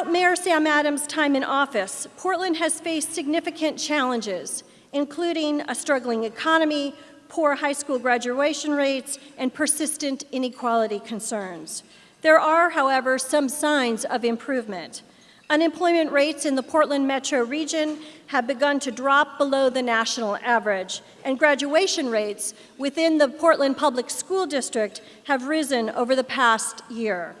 Throughout Mayor Sam Adams' time in office, Portland has faced significant challenges, including a struggling economy, poor high school graduation rates, and persistent inequality concerns. There are, however, some signs of improvement. Unemployment rates in the Portland metro region have begun to drop below the national average, and graduation rates within the Portland Public School District have risen over the past year.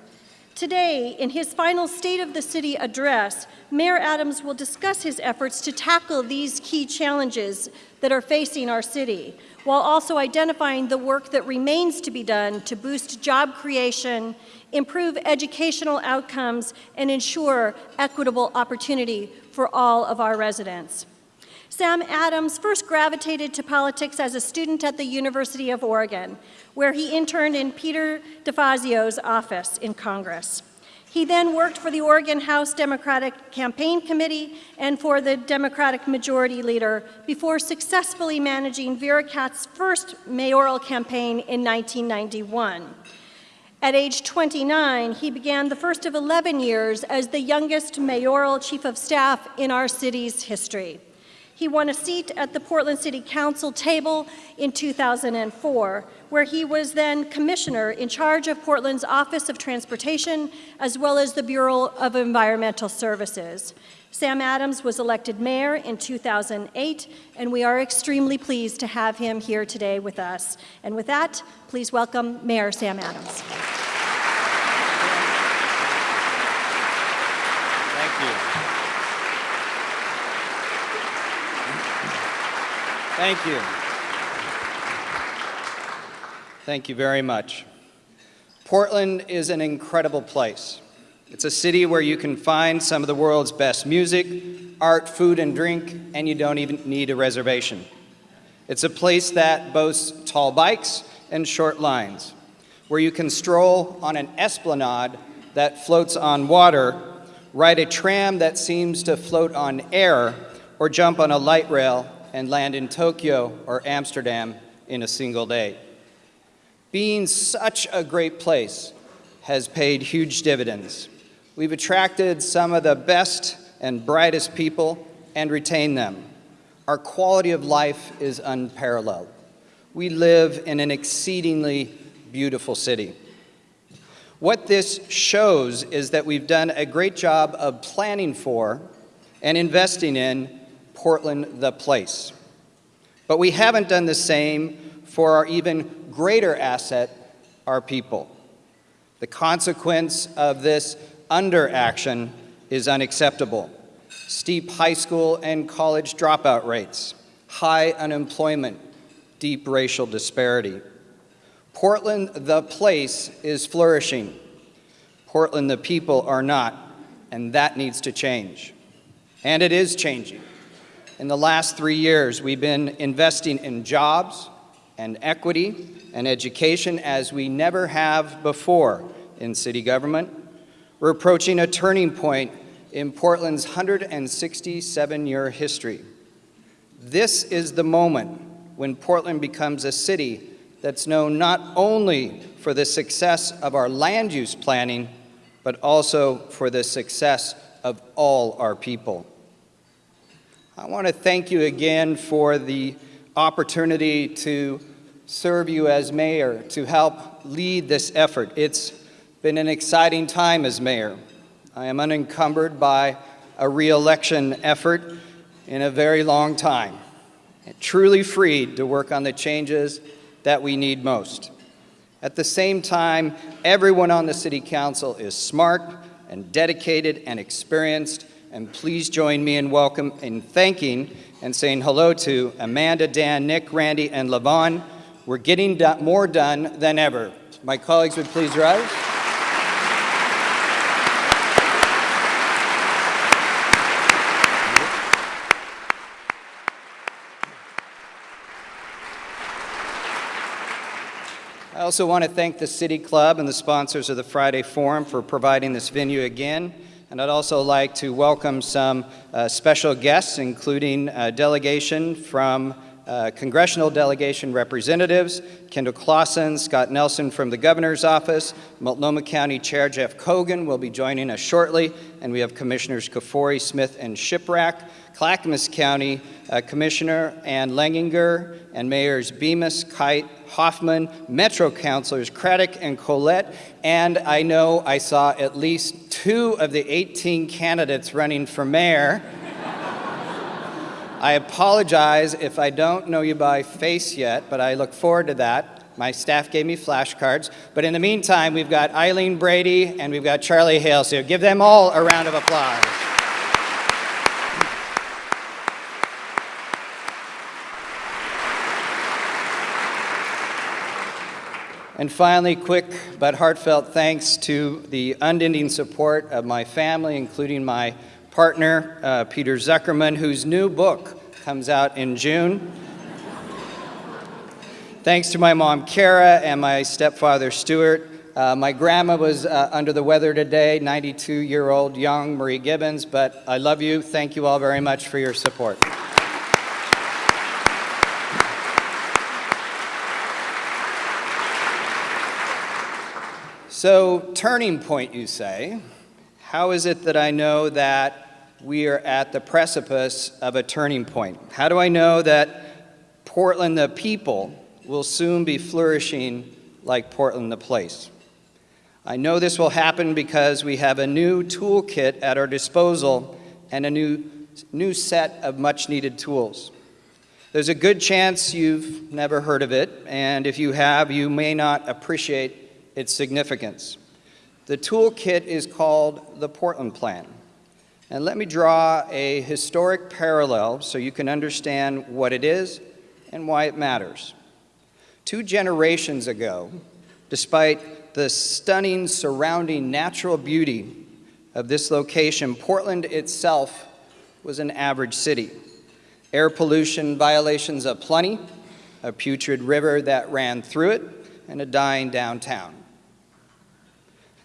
Today, in his final State of the City address, Mayor Adams will discuss his efforts to tackle these key challenges that are facing our city, while also identifying the work that remains to be done to boost job creation, improve educational outcomes, and ensure equitable opportunity for all of our residents. Sam Adams first gravitated to politics as a student at the University of Oregon, where he interned in Peter DeFazio's office in Congress. He then worked for the Oregon House Democratic Campaign Committee and for the Democratic Majority Leader before successfully managing Vera Katz's first mayoral campaign in 1991. At age 29, he began the first of 11 years as the youngest mayoral chief of staff in our city's history. He won a seat at the Portland City Council table in 2004, where he was then commissioner in charge of Portland's Office of Transportation, as well as the Bureau of Environmental Services. Sam Adams was elected mayor in 2008, and we are extremely pleased to have him here today with us. And with that, please welcome Mayor Sam Adams. Thank you. Thank you Thank you very much. Portland is an incredible place. It's a city where you can find some of the world's best music, art, food, and drink, and you don't even need a reservation. It's a place that boasts tall bikes and short lines, where you can stroll on an esplanade that floats on water, ride a tram that seems to float on air, or jump on a light rail and land in Tokyo or Amsterdam in a single day. Being such a great place has paid huge dividends. We've attracted some of the best and brightest people and retained them. Our quality of life is unparalleled. We live in an exceedingly beautiful city. What this shows is that we've done a great job of planning for and investing in Portland the place. But we haven't done the same for our even greater asset, our people. The consequence of this underaction is unacceptable. Steep high school and college dropout rates, high unemployment, deep racial disparity. Portland, the place, is flourishing. Portland, the people, are not, and that needs to change. And it is changing. In the last three years, we've been investing in jobs and equity and education as we never have before in city government. We're approaching a turning point in Portland's 167-year history. This is the moment when Portland becomes a city that's known not only for the success of our land use planning, but also for the success of all our people. I want to thank you again for the opportunity to serve you as mayor, to help lead this effort. It's been an exciting time as mayor. I am unencumbered by a re-election effort in a very long time, truly freed to work on the changes that we need most. At the same time, everyone on the City Council is smart and dedicated and experienced and please join me in welcome in thanking and saying hello to Amanda, Dan, Nick, Randy, and LaVonne. We're getting do more done than ever. My colleagues would please rise. I also want to thank the City Club and the sponsors of the Friday Forum for providing this venue again. And I'd also like to welcome some uh, special guests, including a delegation from uh, congressional delegation representatives, Kendall Clausen, Scott Nelson from the governor's office, Multnomah County Chair Jeff Cogen will be joining us shortly, and we have Commissioners Kafoury, Smith, and Shiprack, Clackamas County uh, Commissioner Ann Lininger, and Mayors Bemis, Kight, Hoffman, Metro Councilors Craddock and Collette, and I know I saw at least two of the 18 candidates running for mayor. I apologize if I don't know you by face yet, but I look forward to that. My staff gave me flashcards. But in the meantime, we've got Eileen Brady and we've got Charlie Hale. So give them all a round of applause. And finally, quick but heartfelt thanks to the unending support of my family, including my partner, uh, Peter Zuckerman, whose new book comes out in June. thanks to my mom, Kara, and my stepfather, Stuart. Uh, my grandma was uh, under the weather today, 92-year-old young Marie Gibbons, but I love you. Thank you all very much for your support. So, turning point, you say. How is it that I know that we are at the precipice of a turning point? How do I know that Portland, the people, will soon be flourishing like Portland, the place? I know this will happen because we have a new toolkit at our disposal and a new, new set of much needed tools. There's a good chance you've never heard of it, and if you have, you may not appreciate its significance. The toolkit is called the Portland Plan. And let me draw a historic parallel so you can understand what it is and why it matters. Two generations ago, despite the stunning surrounding natural beauty of this location, Portland itself was an average city. Air pollution violations aplenty, a putrid river that ran through it, and a dying downtown.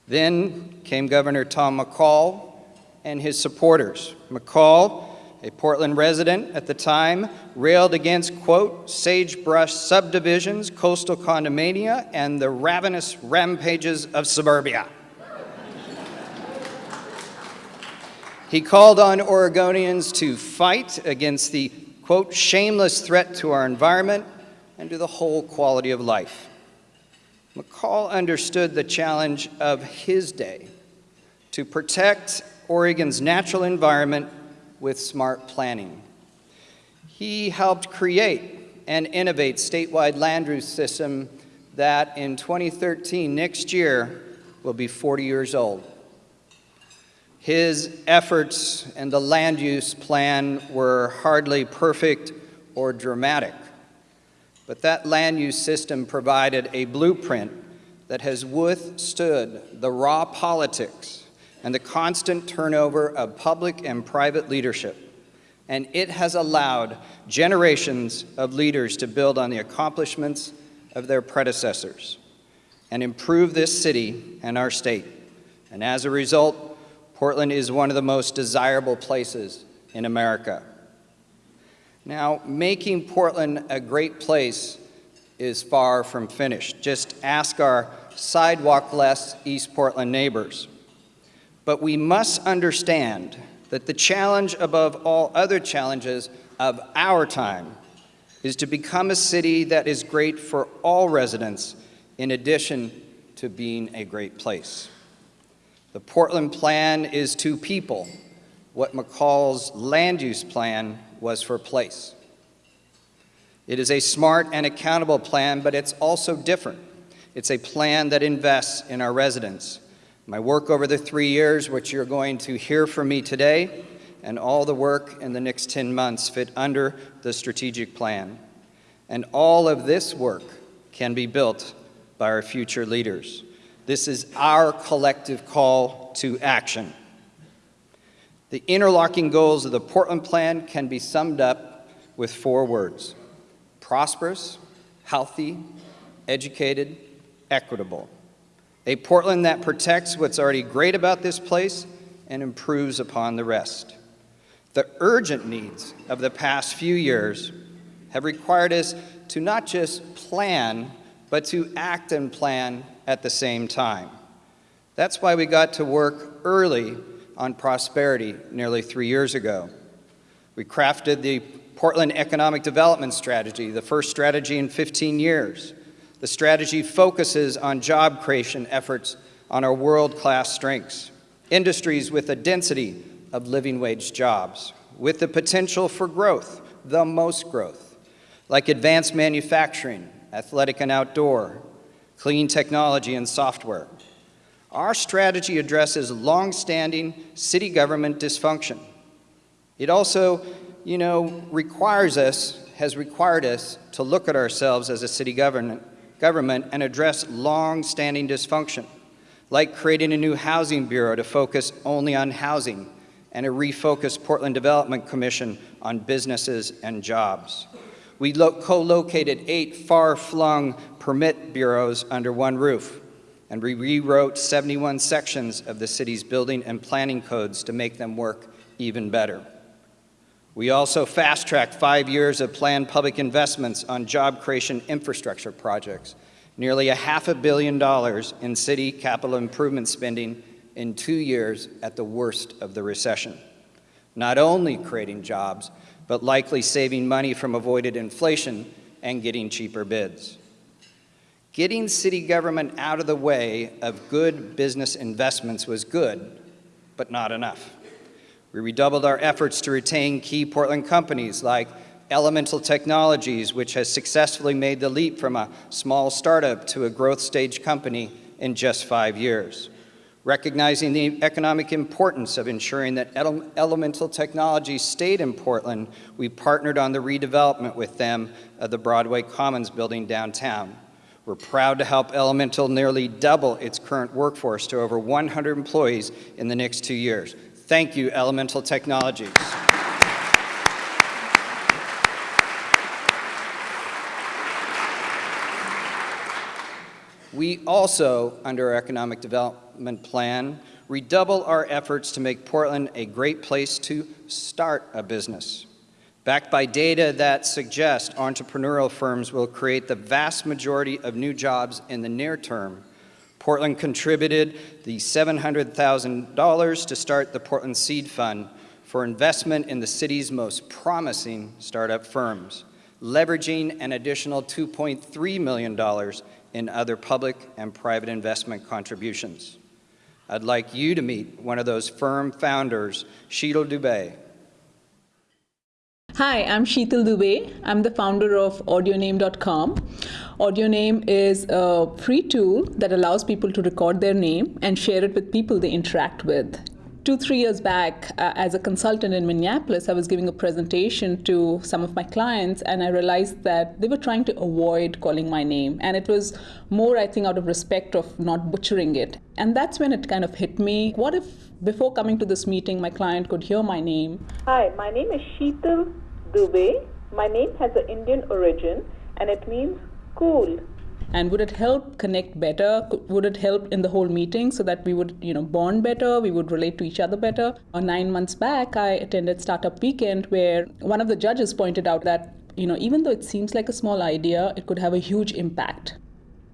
Then came Governor Tom McCall and his supporters. McCall, a Portland resident at the time, railed against, quote, sagebrush subdivisions, coastal condomania, and the ravenous rampages of suburbia. he called on Oregonians to fight against the, quote, shameless threat to our environment and to the whole quality of life. McCall understood the challenge of his day to protect Oregon's natural environment with smart planning. He helped create and innovate statewide land use system that in 2013, next year, will be 40 years old. His efforts and the land use plan were hardly perfect or dramatic. But that land use system provided a blueprint that has withstood the raw politics and the constant turnover of public and private leadership. And it has allowed generations of leaders to build on the accomplishments of their predecessors and improve this city and our state. And as a result, Portland is one of the most desirable places in America. Now, making Portland a great place is far from finished. Just ask our sidewalk-less East Portland neighbors. But we must understand that the challenge above all other challenges of our time is to become a city that is great for all residents in addition to being a great place. The Portland Plan is to people what McCall's land use plan was for place. It is a smart and accountable plan, but it's also different. It's a plan that invests in our residents. My work over the three years, which you're going to hear from me today, and all the work in the next 10 months fit under the strategic plan. And all of this work can be built by our future leaders. This is our collective call to action. The interlocking goals of the Portland Plan can be summed up with four words. Prosperous, healthy, educated, equitable. A Portland that protects what's already great about this place and improves upon the rest. The urgent needs of the past few years have required us to not just plan, but to act and plan at the same time. That's why we got to work early on prosperity nearly three years ago. We crafted the Portland Economic Development Strategy, the first strategy in 15 years. The strategy focuses on job creation efforts on our world-class strengths, industries with a density of living wage jobs, with the potential for growth, the most growth, like advanced manufacturing, athletic and outdoor, clean technology and software. Our strategy addresses long-standing city government dysfunction. It also, you know, requires us, has required us to look at ourselves as a city government, government and address long-standing dysfunction, like creating a new housing bureau to focus only on housing and a refocused Portland Development Commission on businesses and jobs. We co-located eight far-flung permit bureaus under one roof, and we rewrote 71 sections of the city's building and planning codes to make them work even better. We also fast-tracked five years of planned public investments on job creation infrastructure projects, nearly a half a billion dollars in city capital improvement spending in two years at the worst of the recession. Not only creating jobs, but likely saving money from avoided inflation and getting cheaper bids. Getting city government out of the way of good business investments was good, but not enough. We redoubled our efforts to retain key Portland companies like Elemental Technologies, which has successfully made the leap from a small startup to a growth stage company in just five years. Recognizing the economic importance of ensuring that ele Elemental Technologies stayed in Portland, we partnered on the redevelopment with them of the Broadway Commons building downtown. We're proud to help Elemental nearly double its current workforce to over 100 employees in the next two years. Thank you, Elemental Technologies. We also, under our economic development plan, redouble our efforts to make Portland a great place to start a business. Backed by data that suggest entrepreneurial firms will create the vast majority of new jobs in the near term, Portland contributed the $700,000 to start the Portland Seed Fund for investment in the city's most promising startup firms, leveraging an additional $2.3 million in other public and private investment contributions. I'd like you to meet one of those firm founders, Sheetal Dubey. Hi, I'm Sheetal Dubey. I'm the founder of AudioName.com. AudioName is a free tool that allows people to record their name and share it with people they interact with two, three years back, uh, as a consultant in Minneapolis, I was giving a presentation to some of my clients, and I realized that they were trying to avoid calling my name. And it was more, I think, out of respect of not butchering it. And that's when it kind of hit me. What if, before coming to this meeting, my client could hear my name? Hi, my name is Sheetal Dubey. My name has an Indian origin, and it means cool. And would it help connect better? Would it help in the whole meeting so that we would you know bond better? We would relate to each other better? Uh, nine months back i attended startup weekend where one of the judges pointed out that you know even though it seems like a small idea it could have a huge impact.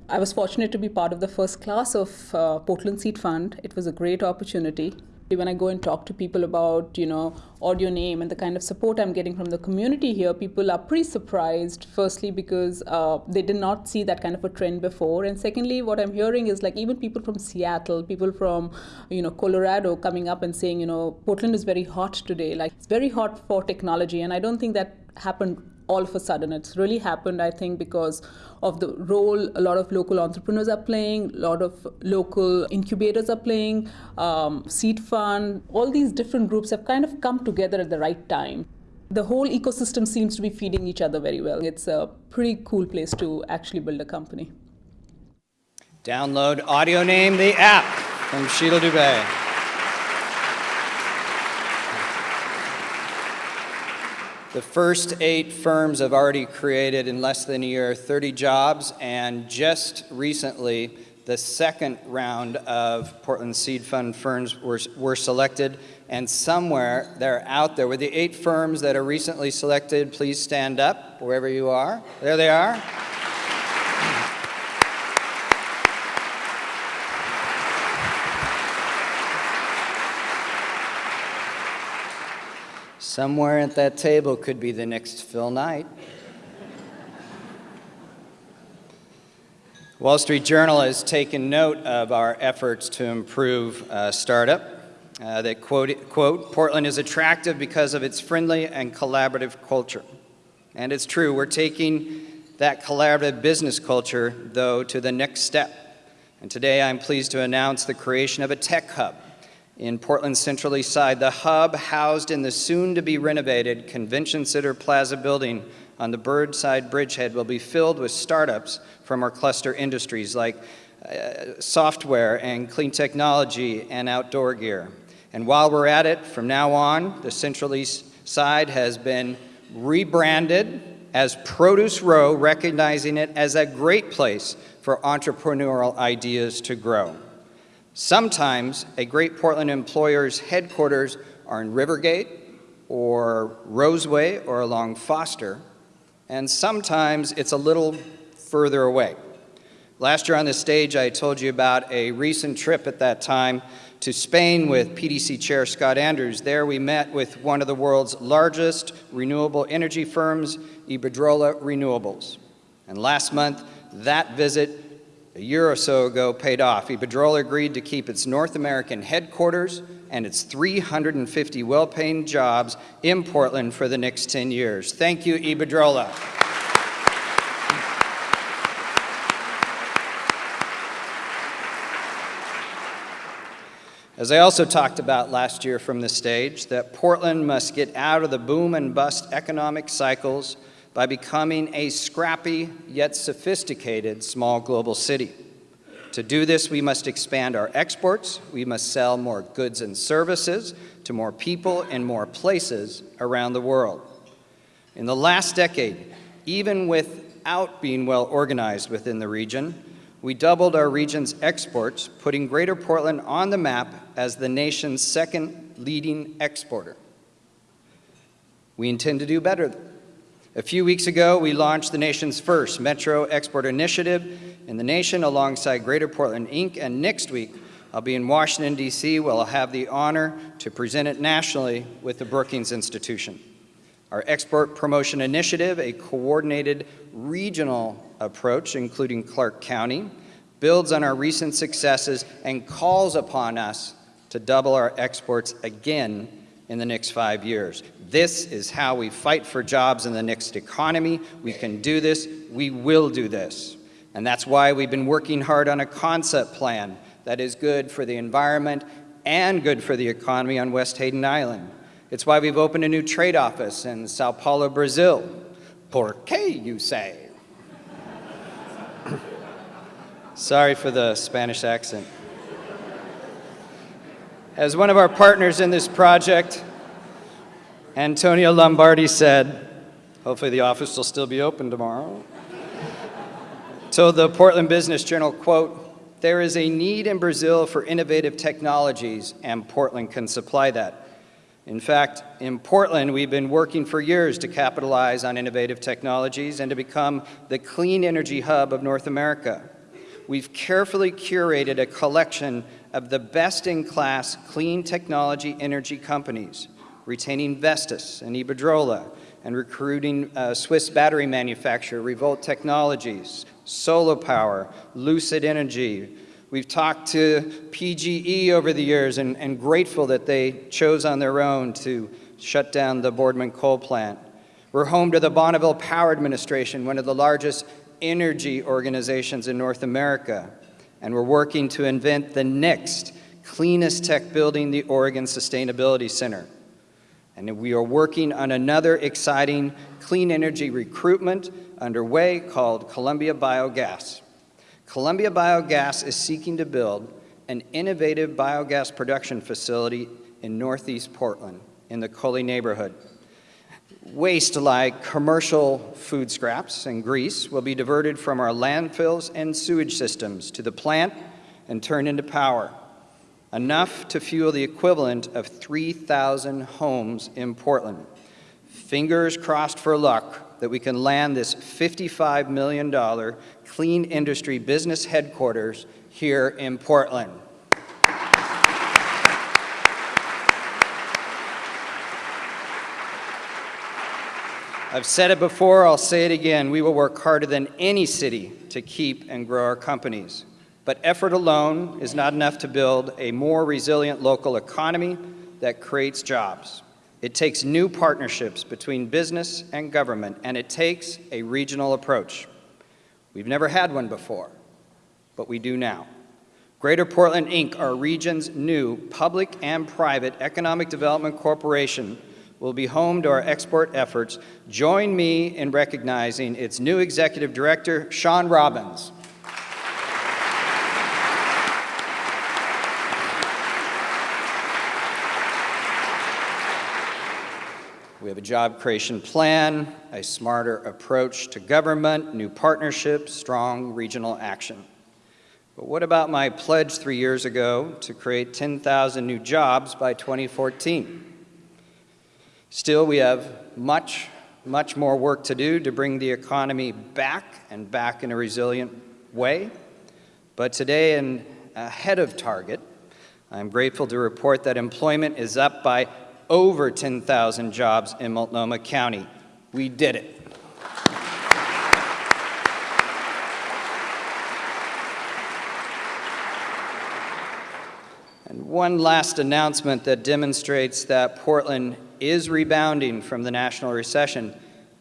I was fortunate to be part of the first class of uh, Portland Seed Fund. It was a great opportunity when I go and talk to people about, you know, audio name and the kind of support I'm getting from the community here, people are pretty surprised. Firstly, because uh, they did not see that kind of a trend before, and secondly, what I'm hearing is like even people from Seattle, people from, you know, Colorado coming up and saying, you know, Portland is very hot today. Like it's very hot for technology, and I don't think that happened all of a sudden. It's really happened, I think, because of the role a lot of local entrepreneurs are playing, a lot of local incubators are playing, um, Seed Fund, all these different groups have kind of come together at the right time. The whole ecosystem seems to be feeding each other very well. It's a pretty cool place to actually build a company. Download Audio Name, the app from Sheetal Dubey. The first eight firms have already created in less than a year 30 jobs, and just recently, the second round of Portland Seed Fund firms were, were selected, and somewhere they're out there. With the eight firms that are recently selected, please stand up wherever you are. There they are. Somewhere at that table could be the next Phil Knight. Wall Street Journal has taken note of our efforts to improve uh, startup. Uh, they quote, quote, Portland is attractive because of its friendly and collaborative culture. And it's true, we're taking that collaborative business culture, though, to the next step. And today I'm pleased to announce the creation of a tech hub in Portland's Central East Side. The hub, housed in the soon-to-be renovated Convention Center Plaza building on the Burnside Bridgehead, will be filled with startups from our cluster industries like uh, software and clean technology and outdoor gear. And while we're at it, from now on, the Central East Side has been rebranded as Produce Row, recognizing it as a great place for entrepreneurial ideas to grow. Sometimes a great Portland employer's headquarters are in Rivergate or Roseway or along Foster, and sometimes it's a little further away. Last year on this stage, I told you about a recent trip at that time to Spain with PDC Chair Scott Andrews. There we met with one of the world's largest renewable energy firms, Iberdrola Renewables. And last month, that visit a year or so ago paid off. Iberdrola agreed to keep its North American headquarters and its 350 well-paying jobs in Portland for the next 10 years. Thank you, Iberdrola. As I also talked about last year from the stage, that Portland must get out of the boom and bust economic cycles by becoming a scrappy yet sophisticated small global city. To do this, we must expand our exports, we must sell more goods and services to more people in more places around the world. In the last decade, even without being well organized within the region, we doubled our region's exports, putting Greater Portland on the map as the nation's second leading exporter. We intend to do better. A few weeks ago, we launched the nation's first Metro Export Initiative in the nation alongside Greater Portland Inc. And next week, I'll be in Washington, D.C., where I'll have the honor to present it nationally with the Brookings Institution. Our Export Promotion Initiative, a coordinated regional approach, including Clark County, builds on our recent successes and calls upon us to double our exports again in the next five years. This is how we fight for jobs in the next economy. We can do this. We will do this. And that's why we've been working hard on a concept plan that is good for the environment and good for the economy on West Hayden Island. It's why we've opened a new trade office in Sao Paulo, Brazil. Por qué, you say? Sorry for the Spanish accent. As one of our partners in this project, Antonio Lombardi said, hopefully the office will still be open tomorrow, told the Portland Business Journal, quote, there is a need in Brazil for innovative technologies and Portland can supply that. In fact, in Portland, we've been working for years to capitalize on innovative technologies and to become the clean energy hub of North America we've carefully curated a collection of the best-in-class clean technology energy companies, retaining Vestas and Iberdrola, and recruiting uh, Swiss battery manufacturer Revolt Technologies, Solar Power, Lucid Energy. We've talked to PGE over the years and, and grateful that they chose on their own to shut down the Boardman coal plant. We're home to the Bonneville Power Administration, one of the largest energy organizations in North America, and we're working to invent the next cleanest tech building, the Oregon Sustainability Center. And we are working on another exciting clean energy recruitment underway called Columbia Biogas. Columbia Biogas is seeking to build an innovative biogas production facility in northeast Portland in the Cully neighborhood. Waste like commercial food scraps and grease will be diverted from our landfills and sewage systems to the plant and turned into power, enough to fuel the equivalent of 3,000 homes in Portland. Fingers crossed for luck that we can land this $55 million clean industry business headquarters here in Portland. I've said it before, I'll say it again. We will work harder than any city to keep and grow our companies. But effort alone is not enough to build a more resilient local economy that creates jobs. It takes new partnerships between business and government, and it takes a regional approach. We've never had one before, but we do now. Greater Portland, Inc., our region's new public and private economic development corporation, will be home to our export efforts. Join me in recognizing its new executive director, Sean Robbins. We have a job creation plan, a smarter approach to government, new partnerships, strong regional action. But what about my pledge three years ago to create 10,000 new jobs by 2014? Still, we have much, much more work to do to bring the economy back and back in a resilient way. But today, and ahead of target, I'm grateful to report that employment is up by over 10,000 jobs in Multnomah County. We did it. And one last announcement that demonstrates that Portland is rebounding from the national recession,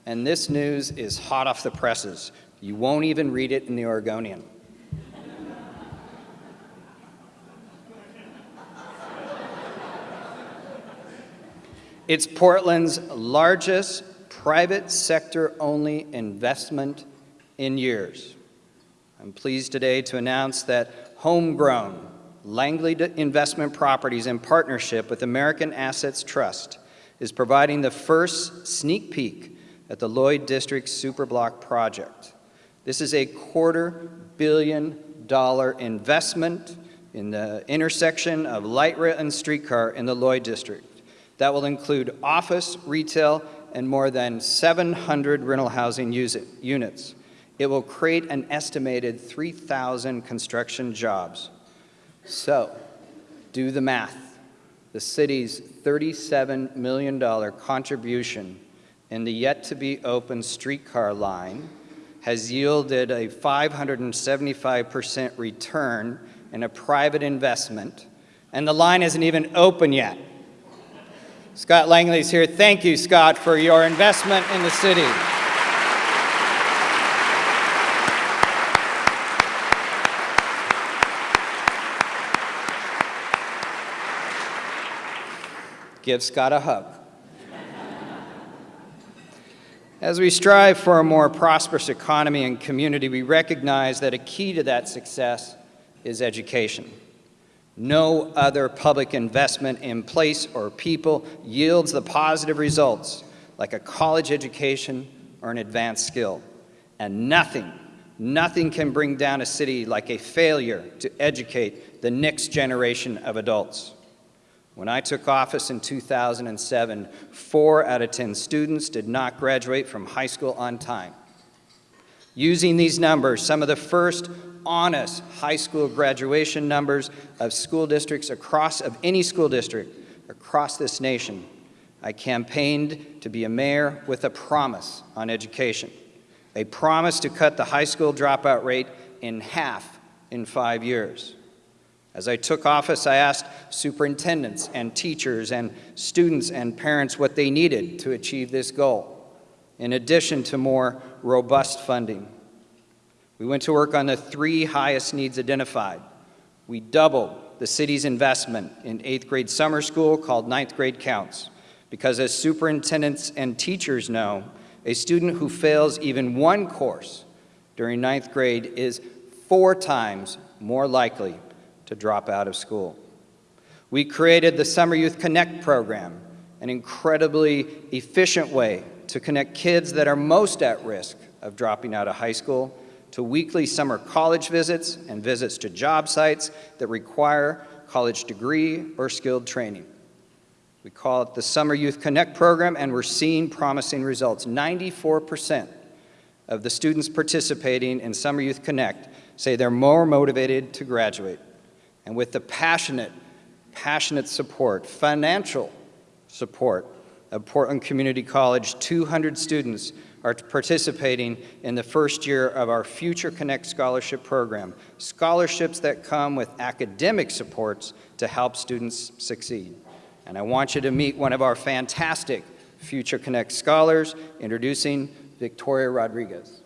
and this news is hot off the presses. You won't even read it in the Oregonian. It's Portland's largest private sector-only investment in years. I'm pleased today to announce that homegrown Langley Investment Properties in partnership with American Assets Trust is providing the first sneak peek at the Lloyd District Superblock project. This is a quarter billion dollar investment in the intersection of light rail and streetcar in the Lloyd District that will include office, retail, and more than 700 rental housing units. It will create an estimated 3,000 construction jobs. So, do the math. The city's $37 million contribution in the yet-to-be-open streetcar line has yielded a 575% return in a private investment, and the line isn't even open yet. Scott Langley is here. Thank you, Scott, for your investment in the city. Give Scott a hug. As we strive for a more prosperous economy and community, we recognize that a key to that success is education. No other public investment in place or people yields the positive results like a college education or an advanced skill. And nothing, nothing can bring down a city like a failure to educate the next generation of adults. When I took office in 2007, four out of 10 students did not graduate from high school on time. Using these numbers, some of the first honest high school graduation numbers of school districts across, of any school district across this nation. I campaigned to be a mayor with a promise on education, a promise to cut the high school dropout rate in half in five years. As I took office, I asked superintendents and teachers and students and parents what they needed to achieve this goal, in addition to more robust funding. We went to work on the three highest needs identified. We doubled the city's investment in eighth grade summer school called Ninth Grade Counts, because as superintendents and teachers know, a student who fails even one course during ninth grade is four times more likely to drop out of school. We created the Summer Youth Connect program an incredibly efficient way to connect kids that are most at risk of dropping out of high school to weekly summer college visits and visits to job sites that require college degree or skilled training. We call it the Summer Youth Connect program, and we're seeing promising results. 94% of the students participating in Summer Youth Connect say they're more motivated to graduate. And with the passionate, passionate support, financial support of Portland Community College, 200 students are participating in the first year of our Future Connect Scholarship Program, scholarships that come with academic supports to help students succeed. And I want you to meet one of our fantastic Future Connect scholars, introducing Victoria Rodriguez.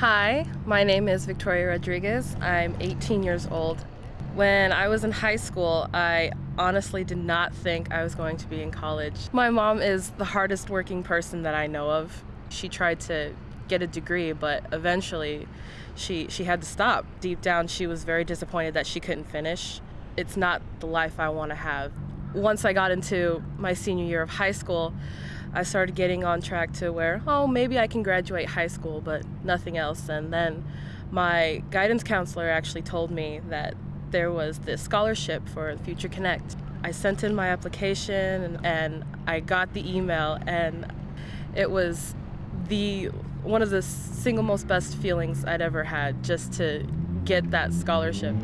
Hi, my name is Victoria Rodriguez. I'm 18 years old. When I was in high school, I honestly did not think I was going to be in college. My mom is the hardest working person that I know of. She tried to get a degree, but eventually she, she had to stop. Deep down, she was very disappointed that she couldn't finish. It's not the life I want to have. Once I got into my senior year of high school, I started getting on track to where, oh, maybe I can graduate high school, but nothing else. And then my guidance counselor actually told me that there was this scholarship for Future Connect. I sent in my application and, I got the email, and it was the one of the single most best feelings I'd ever had just to get that scholarship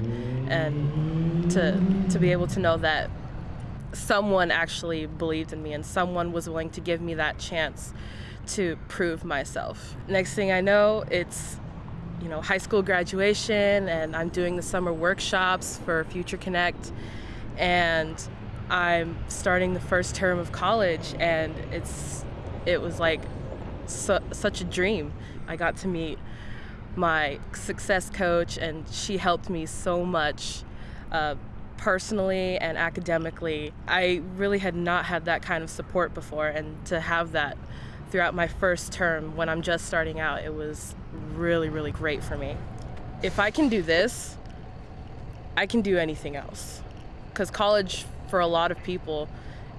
and to to be able to know that someone actually believed in me and someone was willing to give me that chance to prove myself. Next thing I know, it's you know, high school graduation and I'm doing the summer workshops for Future Connect and I'm starting the first term of college and it's it was like su such a dream. I got to meet my success coach and she helped me so much uh, personally and academically. I really had not had that kind of support before and to have that throughout my first term when I'm just starting out, it was really, really great for me. If I can do this, I can do anything else. Because college, for a lot of people,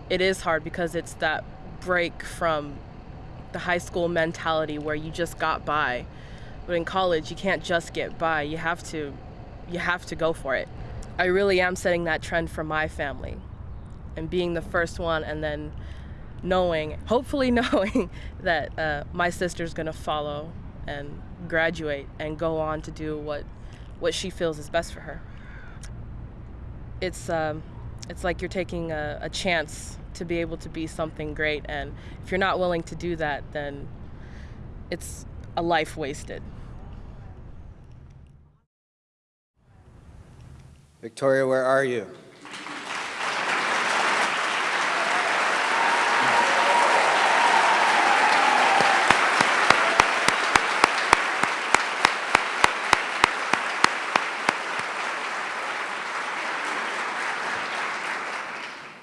it is hard because it's that break from the high school mentality where you just got by. But in college, you can't just get by. You have to, you have to go for it. I really am setting that trend for my family and being the first one and then knowing, hopefully knowing that uh, my sister's gonna follow and graduate and go on to do what what she feels is best for her. It's um, it's like you're taking a, a chance to be able to be something great, and if you're not willing to do that, then it's a life wasted. Victoria, where are you?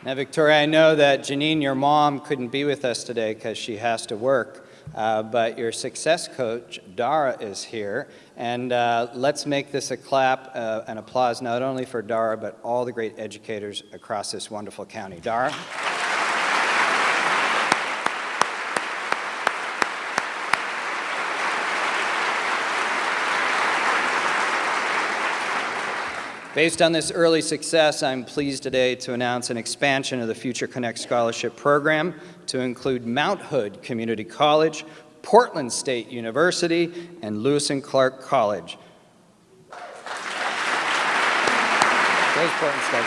Now, Victoria, I know that Janine, your mom, couldn't be with us today because she has to work, uh, but your success coach, Dara, is here. And uh, let's make this a clap, uh, an applause, not only for Dara, but all the great educators across this wonderful county. Dara? Based on this early success, I'm pleased today to announce an expansion of the Future Connect Scholarship Program to include Mount Hood Community College, Portland State University, and Lewis and Clark College. Portland State.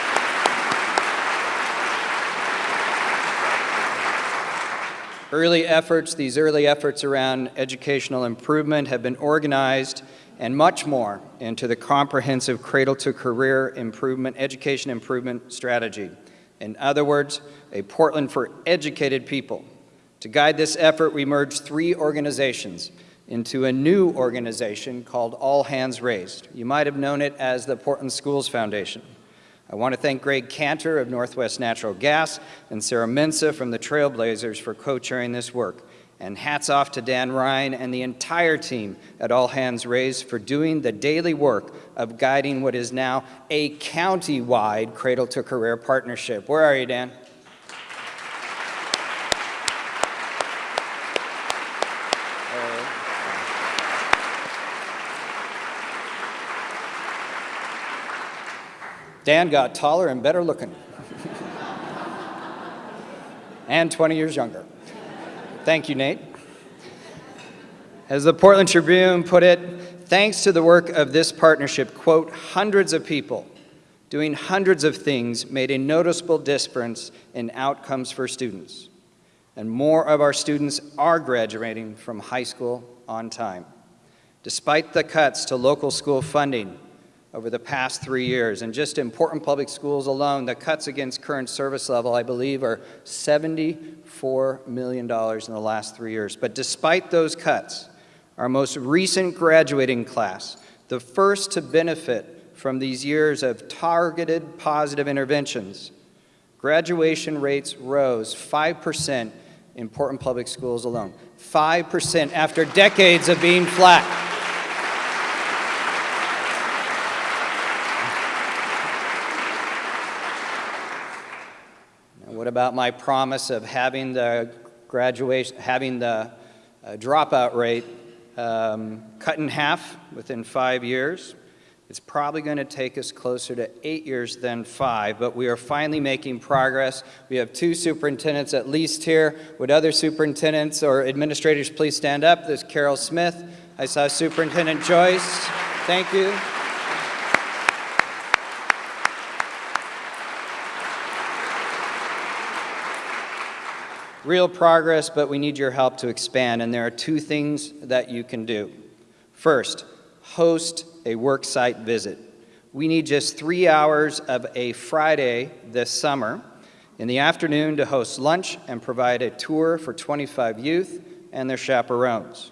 Early efforts, these early efforts around educational improvement have been organized and much more into the comprehensive cradle to career improvement, education improvement strategy. In other words, a Portland for educated people. To guide this effort, we merged three organizations into a new organization called All Hands Raised. You might have known it as the Portland Schools Foundation. I want to thank Gregg Kantor of Northwest Natural Gas and Sarah Mensah from the Trailblazers for co-chairing this work. And hats off to Dan Ryan and the entire team at All Hands Raised for doing the daily work of guiding what is now a county-wide Cradle to Career partnership. Where are you, Dan? Dan got taller and better looking. and 20 years younger. Thank you, Nate. As the Portland Tribune put it, thanks to the work of this partnership, quote, hundreds of people doing hundreds of things made a noticeable difference in outcomes for students. And more of our students are graduating from high school on time. Despite the cuts to local school funding over the past three years, and just in Portland Public Schools alone, the cuts against current service level, I believe, are $74 million in the last three years. But despite those cuts, our most recent graduating class, the first to benefit from these years of targeted positive interventions, graduation rates rose 5% in Portland Public Schools alone. 5% after decades of being flat. What about my promise of having the graduation, having the uh, dropout rate um, cut in half within five years? It's probably going to take us closer to eight years than five, but we are finally making progress. We have two superintendents at least here. Would other superintendents or administrators please stand up? There's Carol Smith. I saw Superintendent Joyce. Thank you. Real progress, but we need your help to expand, and there are two things that you can do. First, host a worksite visit. We need just three hours of a Friday this summer in the afternoon to host lunch and provide a tour for 25 youth and their chaperones.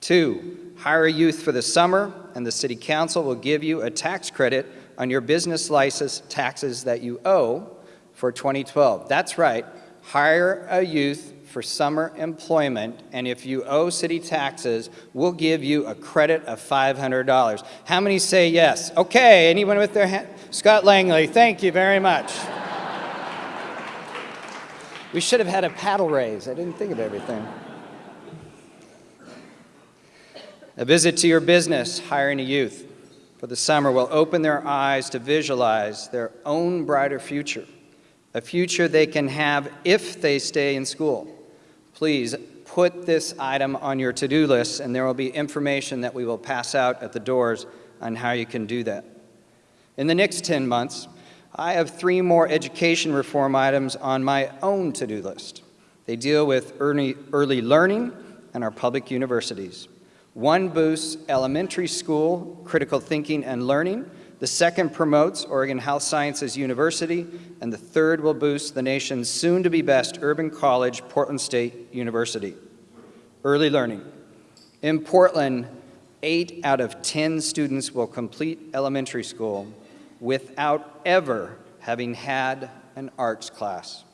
Two, hire a youth for the summer and the City Council will give you a tax credit on your business license taxes that you owe for 2012. That's right, hire a youth for summer employment, and if you owe city taxes, we'll give you a credit of $500. How many say yes? Okay, anyone with their hand? Scott Langley, thank you very much. we should have had a paddle raise. I didn't think of everything. A visit to your business, hiring a youth for the summer will open their eyes to visualize their own brighter future, a future they can have if they stay in school please put this item on your to-do list and there will be information that we will pass out at the doors on how you can do that. In the next 10 months, I have three more education reform items on my own to-do list. They deal with early, early learning and our public universities. One boosts elementary school critical thinking and learning the second promotes Oregon Health Sciences University, and the third will boost the nation's soon-to-be best urban college, Portland State University. Early learning. In Portland, eight out of 10 students will complete elementary school without ever having had an arts class.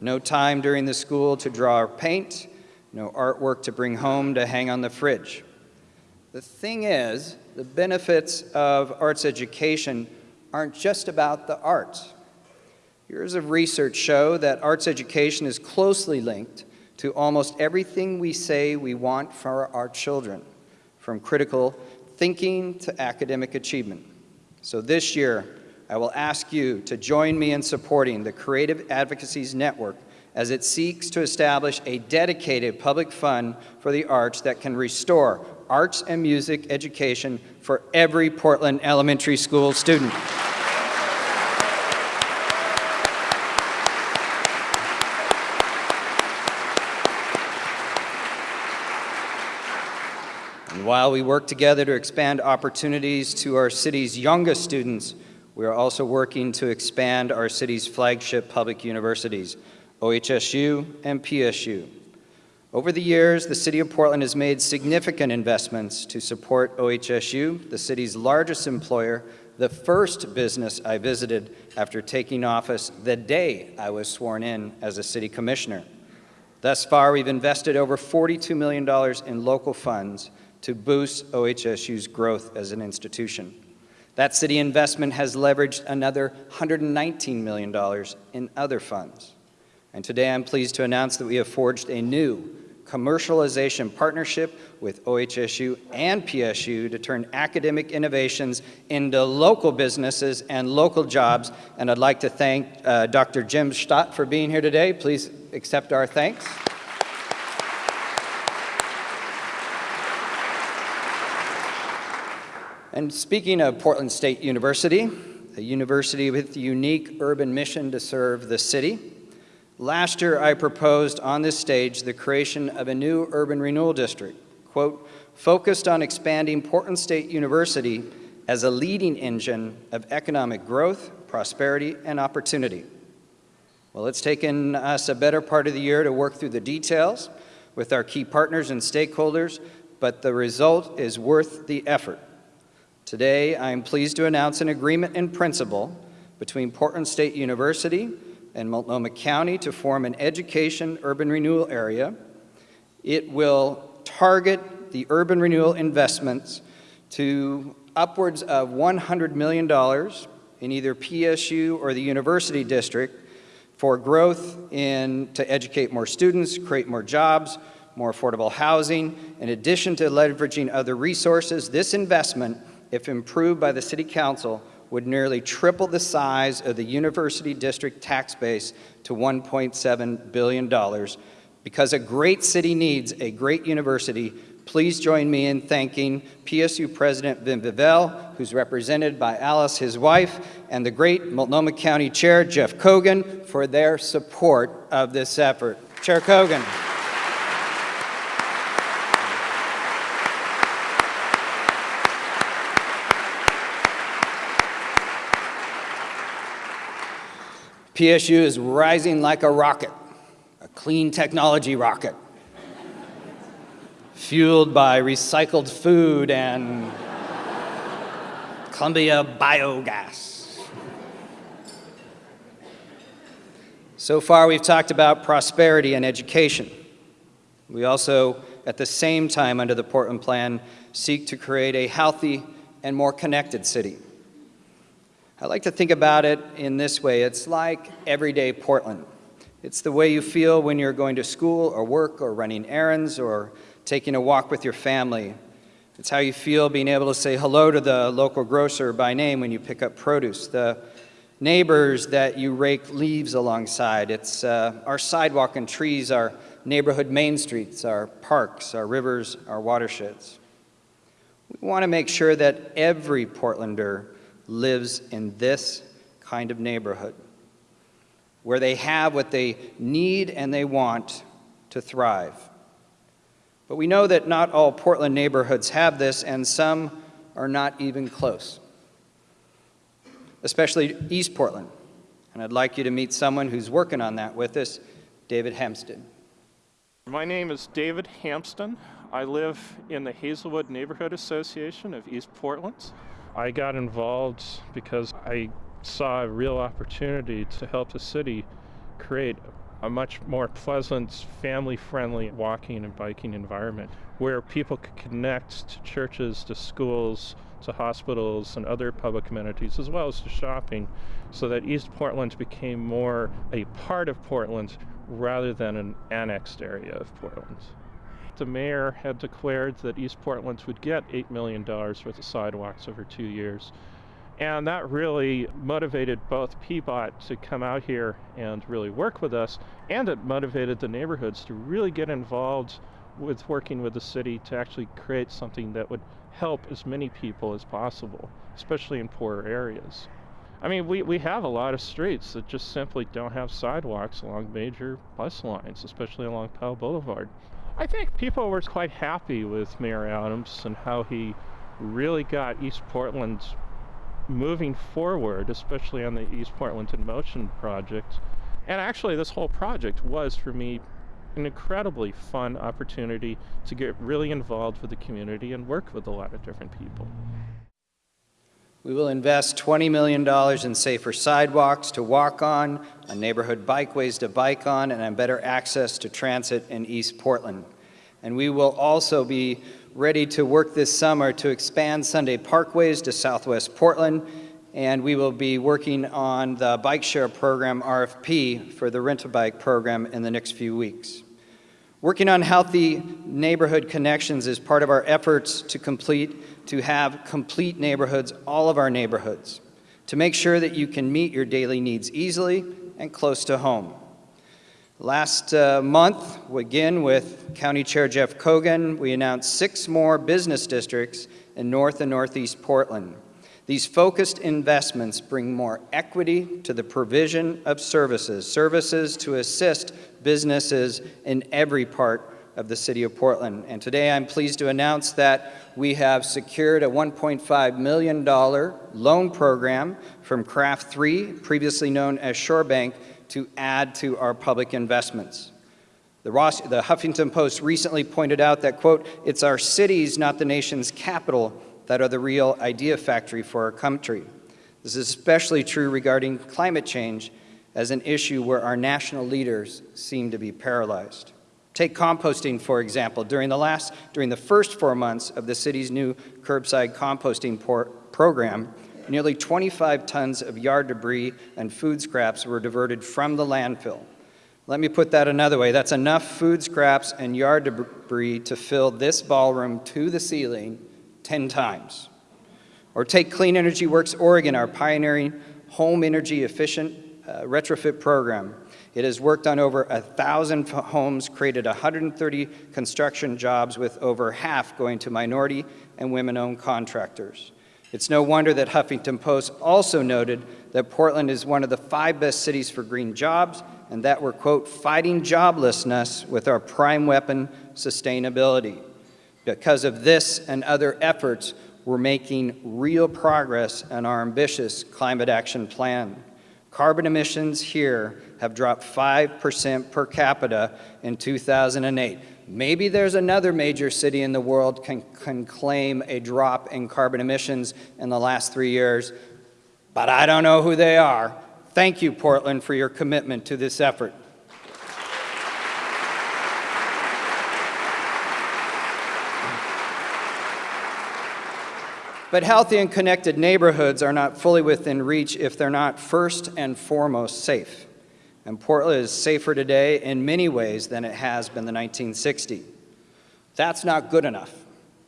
No time during the school to draw or paint, no artwork to bring home to hang on the fridge. The thing is, the benefits of arts education aren't just about the arts. Years of research show that arts education is closely linked to almost everything we say we want for our children, from critical thinking to academic achievement. So this year, I will ask you to join me in supporting the Creative Advocacies Network as it seeks to establish a dedicated public fund for the arts that can restore arts and music education for every Portland elementary school student. And while we work together to expand opportunities to our city's youngest students, we are also working to expand our city's flagship public universities, OHSU and PSU. Over the years, the City of Portland has made significant investments to support OHSU, the city's largest employer, the first business I visited after taking office the day I was sworn in as a city commissioner. Thus far, we've invested over $42 million in local funds to boost OHSU's growth as an institution. That city investment has leveraged another $119 million in other funds. And today I'm pleased to announce that we have forged a new commercialization partnership with OHSU and PSU to turn academic innovations into local businesses and local jobs. And I'd like to thank uh, Dr. Jim Stott for being here today. Please accept our thanks. And speaking of Portland State University, a university with a unique urban mission to serve the city, last year I proposed on this stage the creation of a new urban renewal district, quote, focused on expanding Portland State University as a leading engine of economic growth, prosperity, and opportunity. Well, it's taken us a better part of the year to work through the details with our key partners and stakeholders, but the result is worth the effort. Today, I am pleased to announce an agreement in principle between Portland State University and Multnomah County to form an education urban renewal area. It will target the urban renewal investments to upwards of $100 million in either PSU or the university district for growth in to educate more students, create more jobs, more affordable housing. In addition to leveraging other resources, this investment if improved by the City Council, would nearly triple the size of the University District tax base to $1.7 billion. Because a great city needs a great university, please join me in thanking PSU President Wim Wiewel, who's represented by Alice, his wife, and the great Multnomah County Chair, Jeff Cogen for their support of this effort. Chair Cogen. PSU is rising like a rocket, a clean technology rocket, fueled by recycled food and Columbia biogas. So far, we've talked about prosperity and education. We also, at the same time, under the Portland Plan, seek to create a healthy and more connected city. I like to think about it in this way. It's like everyday Portland. It's the way you feel when you're going to school or work or running errands or taking a walk with your family. It's how you feel being able to say hello to the local grocer by name when you pick up produce, the neighbors that you rake leaves alongside. It's uh, our sidewalk and trees, our neighborhood main streets, our parks, our rivers, our watersheds. We want to make sure that every Portlander lives in this kind of neighborhood, where they have what they need and they want to thrive. But we know that not all Portland neighborhoods have this, and some are not even close, especially East Portland. And I'd like you to meet someone who's working on that with us, David Hampsten. My name is David Hampsten. I live in the Hazelwood Neighborhood Association of East Portland. I got involved because I saw a real opportunity to help the city create a much more pleasant, family friendly walking and biking environment where people could connect to churches, to schools, to hospitals, and other public amenities, as well as to shopping, so that East Portland became more a part of Portland rather than an annexed area of Portland the mayor had declared that East Portland would get $8 million worth of sidewalks over two years. And that really motivated both PBOT to come out here and really work with us, and it motivated the neighborhoods to really get involved with working with the city to actually create something that would help as many people as possible, especially in poorer areas. I mean, we, we have a lot of streets that just simply don't have sidewalks along major bus lines, especially along Powell Boulevard. I think people were quite happy with Mayor Adams and how he really got East Portland moving forward, especially on the East Portland in Motion project. And actually, this whole project was for me an incredibly fun opportunity to get really involved with the community and work with a lot of different people. We will invest $20 million in safer sidewalks to walk on, on neighborhood bikeways to bike on, and on better access to transit in East Portland. And we will also be ready to work this summer to expand Sunday parkways to Southwest Portland, and we will be working on the bike share program RFP for the rent-a-bike program in the next few weeks. Working on healthy neighborhood connections is part of our efforts to complete, to have complete neighborhoods, all of our neighborhoods, to make sure that you can meet your daily needs easily and close to home. Last uh, month, again with County Chair Jeff Cogen, we announced six more business districts in North and Northeast Portland. These focused investments bring more equity to the provision of services, services to assist businesses in every part of the City of Portland. And today I'm pleased to announce that we have secured a $1.5 million loan program from Craft 3, previously known as Shorebank, to add to our public investments. The, Ross, the Huffington Post recently pointed out that, quote, it's our cities, not the nation's capital, that are the real idea factory for our country. This is especially true regarding climate change as an issue where our national leaders seem to be paralyzed. Take composting, for example. During the, last, during the first four months of the city's new curbside composting program, nearly 25 tons of yard debris and food scraps were diverted from the landfill. Let me put that another way. That's enough food scraps and yard debris to fill this ballroom to the ceiling 10 times. Or take Clean Energy Works Oregon, our pioneering home energy efficient uh, retrofit program. It has worked on over a thousand homes, created 130 construction jobs with over half going to minority and women-owned contractors. It's no wonder that Huffington Post also noted that Portland is one of the five best cities for green jobs and that we're, quote, fighting joblessness with our prime weapon, sustainability. Because of this and other efforts, we're making real progress on our ambitious climate action plan. Carbon emissions here have dropped 5% per capita in 2008. Maybe there's another major city in the world can, can claim a drop in carbon emissions in the last three years, but I don't know who they are. Thank you, Portland, for your commitment to this effort. But healthy and connected neighborhoods are not fully within reach if they're not first and foremost safe. And Portland is safer today in many ways than it has been in the 1960s. That's not good enough.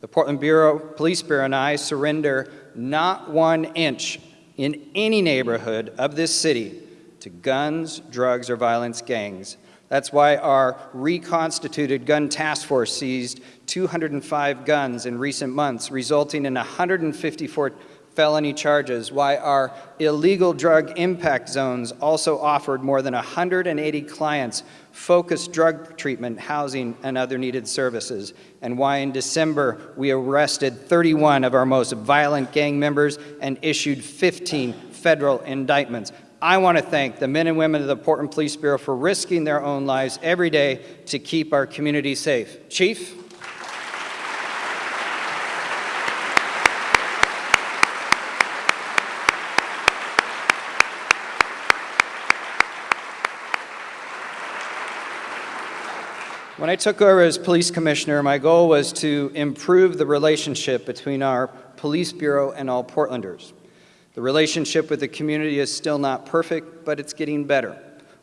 The Portland Bureau, Police Bureau and I surrender not one inch in any neighborhood of this city to guns, drugs, or violence gangs. That's why our reconstituted gun task force seized 205 guns in recent months, resulting in 154 felony charges, why our illegal drug impact zones also offered more than 180 clients focused drug treatment, housing, and other needed services, and why in December we arrested 31 of our most violent gang members and issued 15 federal indictments. I want to thank the men and women of the Portland Police Bureau for risking their own lives every day to keep our community safe. Chief? When I took over as police commissioner, my goal was to improve the relationship between our police bureau and all Portlanders. The relationship with the community is still not perfect, but it's getting better.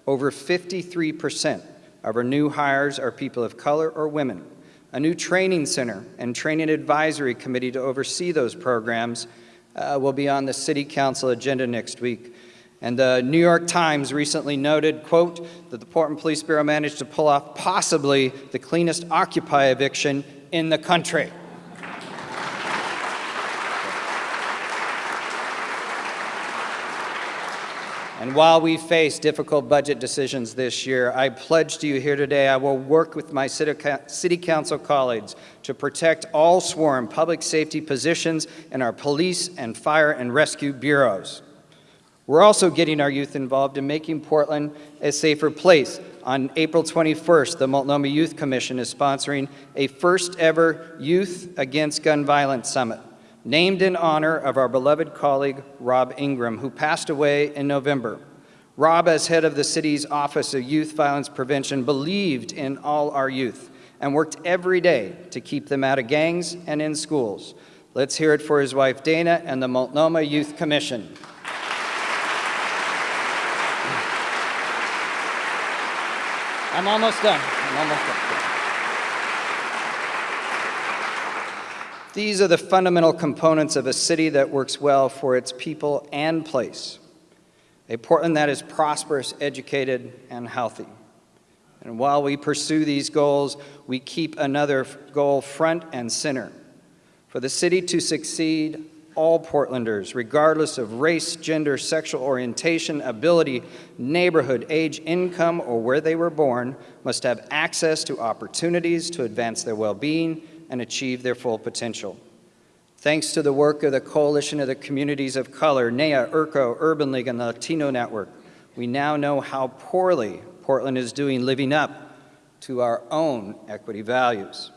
Over 53% of our new hires are people of color or women. A new training center and training advisory committee to oversee those programs uh, will be on the City Council agenda next week. And the New York Times recently noted, quote, that the Portland Police Bureau managed to pull off possibly the cleanest Occupy eviction in the country. And while we face difficult budget decisions this year, I pledge to you here today I will work with my City Council colleagues to protect all sworn public safety positions in our police and fire and rescue bureaus. We're also getting our youth involved in making Portland a safer place. On April 21st, the Multnomah Youth Commission is sponsoring a first ever Youth Against Gun Violence Summit, named in honor of our beloved colleague, Rob Ingram, who passed away in November. Rob, as head of the city's Office of Youth Violence Prevention, believed in all our youth and worked every day to keep them out of gangs and in schools. Let's hear it for his wife, Dana, and the Multnomah Youth Commission. I'm almost done. I'm almost done. These are the fundamental components of a city that works well for its people and place. A Portland that is prosperous, educated, and healthy. And while we pursue these goals, we keep another goal front and center. For the city to succeed, all Portlanders, regardless of race, gender, sexual orientation, ability, neighborhood, age, income, or where they were born, must have access to opportunities to advance their well-being and achieve their full potential. Thanks to the work of the Coalition of the Communities of Color, NAYA, IRCO, Urban League, and the Latino Network, we now know how poorly Portland is doing living up to our own equity values.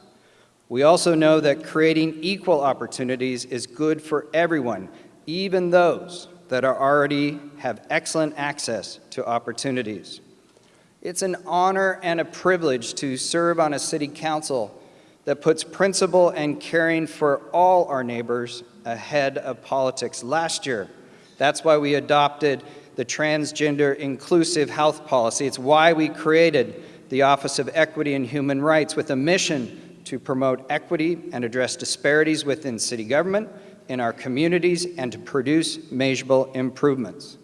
We also know that creating equal opportunities is good for everyone, even those that are already have excellent access to opportunities. It's an honor and a privilege to serve on a city council that puts principle and caring for all our neighbors ahead of politics. Last year, that's why we adopted the transgender inclusive health policy. It's why we created the Office of Equity and Human Rights with a mission to promote equity and address disparities within city government, in our communities, and to produce measurable improvements.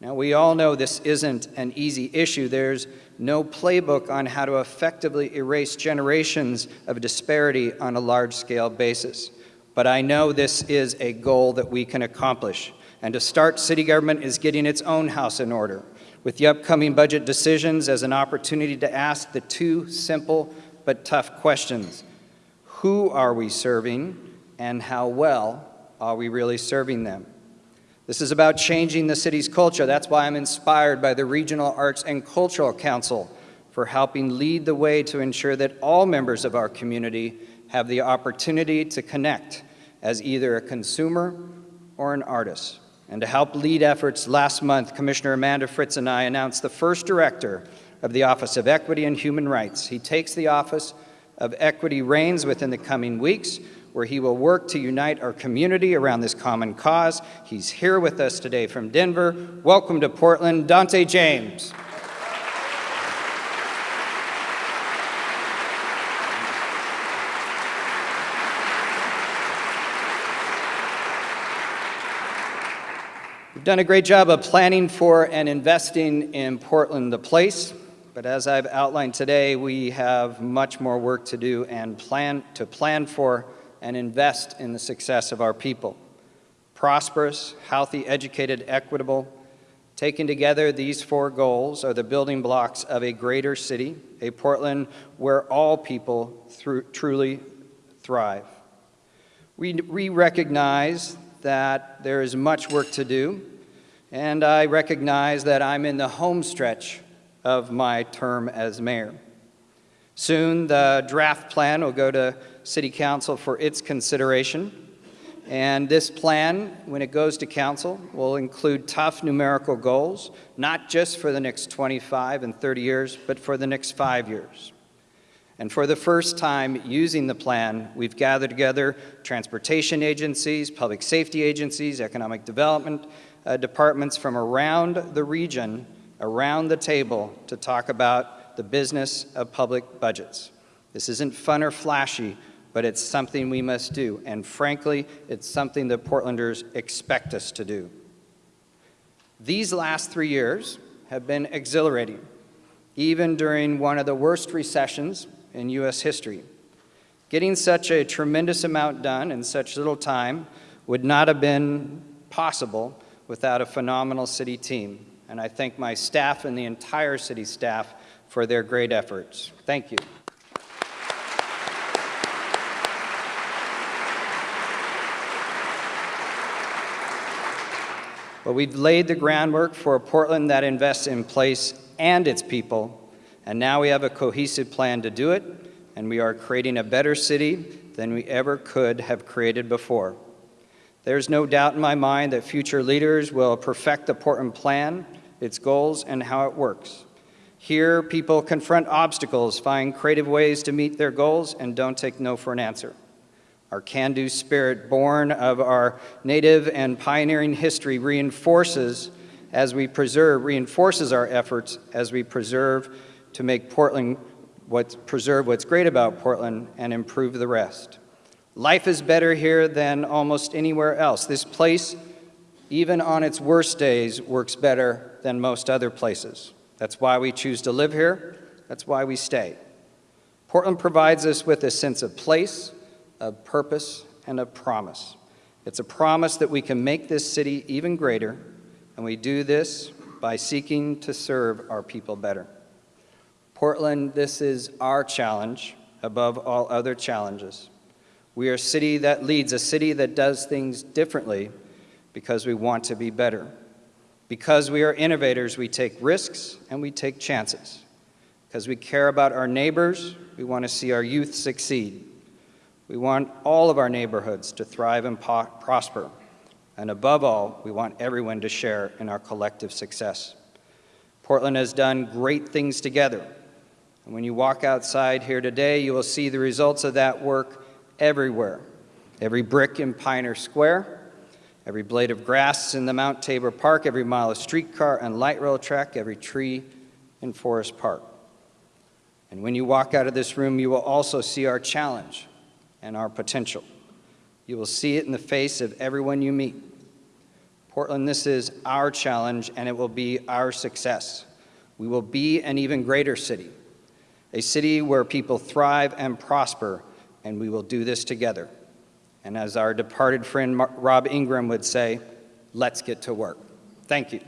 Now, we all know this isn't an easy issue. There's no playbook on how to effectively erase generations of disparity on a large-scale basis. But I know this is a goal that we can accomplish. And to start, city government is getting its own house in order, with the upcoming budget decisions as an opportunity to ask the two simple but tough questions. Who are we serving, and how well are we really serving them? This is about changing the city's culture. That's why I'm inspired by the Regional Arts and Cultural Council for helping lead the way to ensure that all members of our community have the opportunity to connect as either a consumer or an artist. And to help lead efforts, last month, Commissioner Amanda Fritz and I announced the first director of the Office of Equity and Human Rights. He takes the Office of Equity reins within the coming weeks where he will work to unite our community around this common cause. He's here with us today from Denver. Welcome to Portland, Dante James. We've done a great job of planning for and investing in Portland, the place. But as I've outlined today, we have much more work to do and plan to plan for and invest in the success of our people. Prosperous, healthy, educated, equitable. Taken together, these four goals are the building blocks of a greater city, a Portland where all people truly thrive. We, we recognize that there is much work to do, and I recognize that I'm in the home stretch of my term as mayor. Soon, the draft plan will go to City Council for its consideration. And this plan, when it goes to Council, will include tough numerical goals, not just for the next 25 and 30 years, but for the next five years. And for the first time using the plan, we've gathered together transportation agencies, public safety agencies, economic development uh, departments from around the region, around the table to talk about the business of public budgets. This isn't fun or flashy, but it's something we must do. And frankly, it's something that Portlanders expect us to do. These last three years have been exhilarating, even during one of the worst recessions in U.S. history. Getting such a tremendous amount done in such little time would not have been possible without a phenomenal city team. And I thank my staff and the entire city staff for their great efforts. Thank you. But we've laid the groundwork for a Portland that invests in place and its people, and now we have a cohesive plan to do it, and we are creating a better city than we ever could have created before. There's no doubt in my mind that future leaders will perfect the Portland plan, its goals, and how it works. Here, people confront obstacles, find creative ways to meet their goals, and don't take no for an answer. Our can-do spirit, born of our native and pioneering history, reinforces as we preserve, reinforces our efforts as we preserve to make Portland, what's, preserve what's great about Portland and improve the rest. Life is better here than almost anywhere else. This place, even on its worst days, works better than most other places. That's why we choose to live here. That's why we stay. Portland provides us with a sense of place, of purpose, and of promise. It's a promise that we can make this city even greater, and we do this by seeking to serve our people better. Portland, this is our challenge above all other challenges. We are a city that leads, a city that does things differently because we want to be better. Because we are innovators, we take risks and we take chances. Because we care about our neighbors, we want to see our youth succeed. We want all of our neighborhoods to thrive and prosper. And above all, we want everyone to share in our collective success. Portland has done great things together. And when you walk outside here today, you will see the results of that work everywhere. Every brick in Pioneer Square, every blade of grass in the Mount Tabor Park, every mile of streetcar and light rail track, every tree in Forest Park. And when you walk out of this room, you will also see our challenge and our potential. You will see it in the face of everyone you meet. Portland, this is our challenge, and it will be our success. We will be an even greater city, a city where people thrive and prosper, and we will do this together. And as our departed friend Rob Ingram would say, let's get to work. Thank you.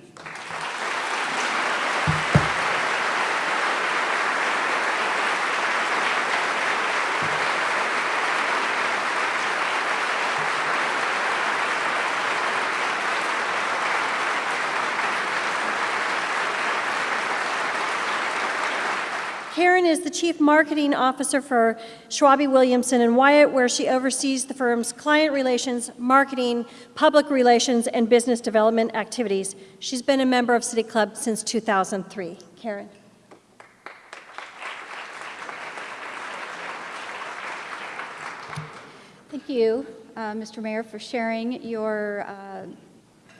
Karen is the Chief Marketing Officer for Schwabe Williamson and Wyatt, where she oversees the firm's client relations, marketing, public relations, and business development activities. She's been a member of City Club since 2003. Karen. Thank you, uh, Mr. Mayor, for sharing your uh,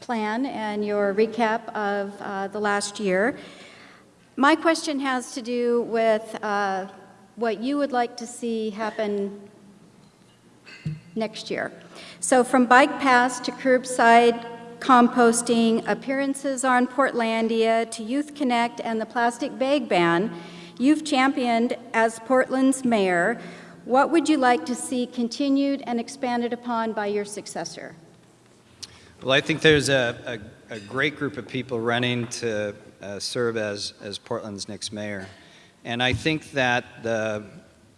plan and your recap of uh, the last year. My question has to do with uh, what you would like to see happen next year. So from bike paths to curbside composting, appearances on Portlandia to Youth Connect and the plastic bag ban, you've championed as Portland's mayor. What would you like to see continued and expanded upon by your successor? Well, I think there's a, a, a great group of people running to uh, serve as, as Portland's next mayor. And I think that the,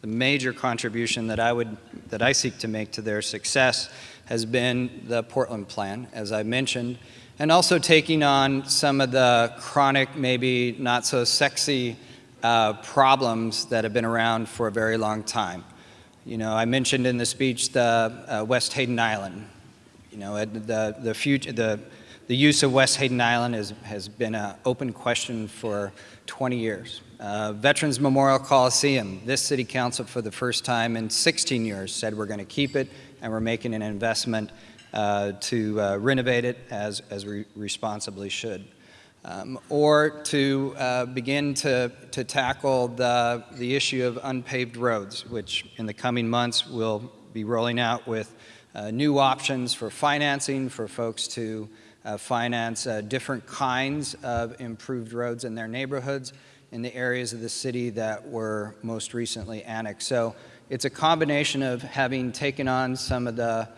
the major contribution that I, would, that I seek to make to their success has been the Portland Plan, as I mentioned, and also taking on some of the chronic, maybe not so sexy uh, problems that have been around for a very long time. You know, I mentioned in the speech the uh, West Hayden Island. You know, the, the, future, the, the use of West Hayden Island is, has been an open question for 20 years. Uh, Veterans Memorial Coliseum, this city council for the first time in 16 years said we're going to keep it and we're making an investment uh, to uh, renovate it as, as we responsibly should. Um, or to uh, begin to, to tackle the, the issue of unpaved roads, which in the coming months we'll be rolling out with uh, new options for financing for folks to finance uh, different kinds of improved roads in their neighborhoods in the areas of the city that were most recently annexed. So it's a combination of having taken on some of the,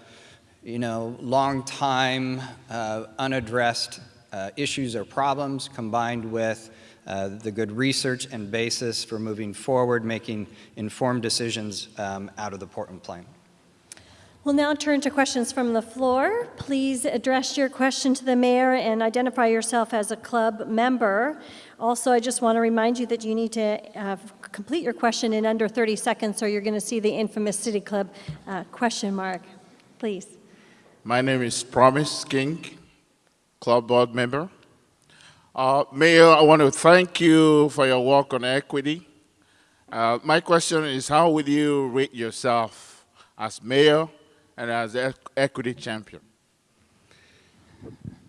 you know, long time uh, unaddressed uh, issues or problems combined with uh, the good research and basis for moving forward, making informed decisions um, out of the Portland Plan. We'll now turn to questions from the floor. Please address your question to the mayor and identify yourself as a club member. Also, I just want to remind you that you need to uh, complete your question in under 30 seconds or you're going to see the infamous City Club uh, question mark. Please. My name is Promise King, club board member. Uh, Mayor, I want to thank you for your work on equity. Uh, my question is how would you rate yourself as mayor and as equity champion?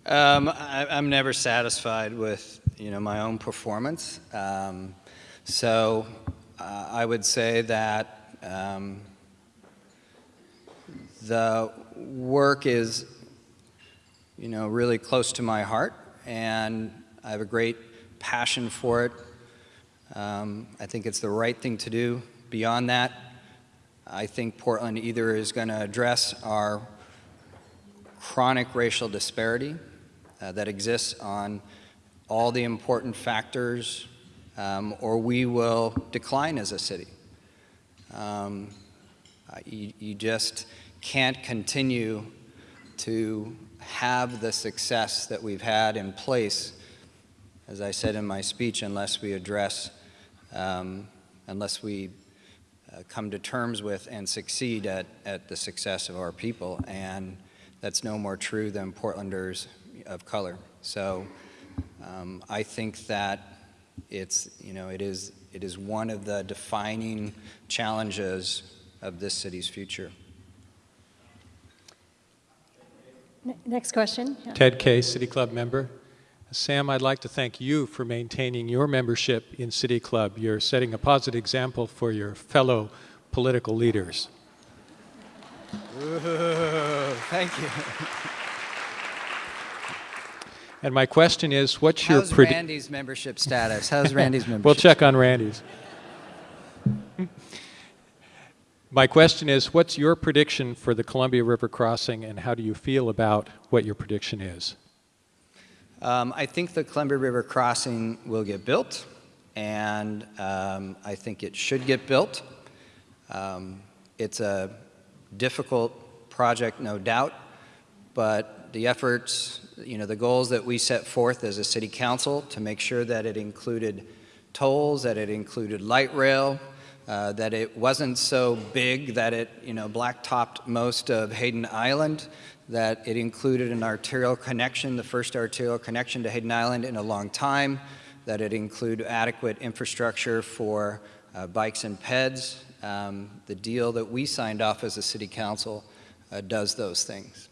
Um, I, am never satisfied with you know my own performance. Um, so uh, I would say that um, the work is, you know, really close to my heart, and I have a great passion for it. Um, I think it's the right thing to do. Beyond that, I think Portland either is going to address our chronic racial disparity uh, that exists on all the important factors, um, or we will decline as a city. Um, you, you just can't continue to have the success that we've had in place, as I said in my speech, unless we address, um, unless we come to terms with and succeed at, at the success of our people. And that's no more true than Portlanders of color. So um, I think that it's, you know, it is, it is one of the defining challenges of this city's future. Next question. Yeah. Ted Kay, City Club member. Sam, I'd like to thank you for maintaining your membership in City Club. You're setting a positive example for your fellow political leaders. Thank you. And my question is, what's your How's Randy's membership status? How's Randy's membership? We'll check on Randy's. My question is, what's your prediction for the Columbia River crossing, and how do you feel about what your prediction is? Um, I think the Columbia River crossing will get built, and um, I think it should get built. Um, it's a difficult project, no doubt, but the efforts, you know, the goals that we set forth as a city council to make sure that it included tolls, that it included light rail, uh, that it wasn't so big that it, you know, blacktopped most of Hayden Island, that it included an arterial connection, the first arterial connection to Hayden Island in a long time, that it include adequate infrastructure for uh, bikes and peds. Um, the deal that we signed off as a city council uh, does those things.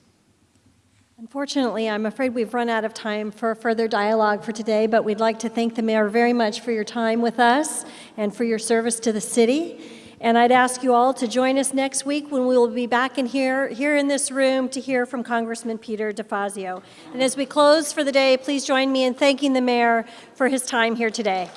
Unfortunately, I'm afraid we've run out of time for further dialogue for today, but we'd like to thank the mayor very much for your time with us and for your service to the city. And I'd ask you all to join us next week when we will be back in here, here in this room to hear from Congressman Peter DeFazio. And as we close for the day, please join me in thanking the mayor for his time here today.